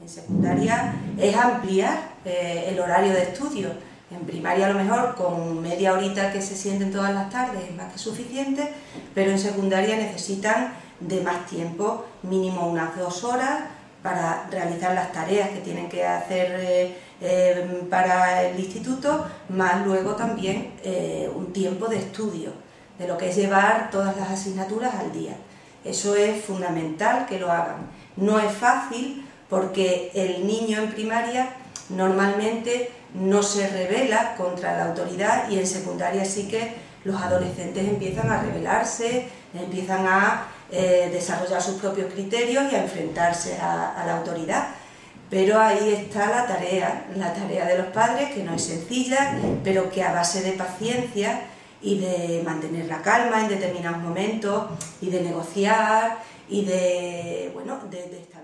En secundaria es ampliar eh, el horario de estudio. En primaria a lo mejor con media horita que se sienten todas las tardes es más que suficiente, pero en secundaria necesitan de más tiempo, mínimo unas dos horas, para realizar las tareas que tienen que hacer eh, eh, para el instituto, más luego también un tiempo de estudio, de lo que es llevar todas las asignaturas al día. Eso es fundamental que lo hagan. No es fácil porque el niño en primaria normalmente no se revela contra la autoridad y en secundaria sí que los adolescentes empiezan a rebelarse, empiezan a eh, desarrollar sus propios criterios y a enfrentarse a, la autoridad. Pero ahí está la tarea, la tarea de los padres, que no es sencilla, pero que a base de paciencia y de mantener la calma en determinados momentos y de negociar y de, bueno, de, estar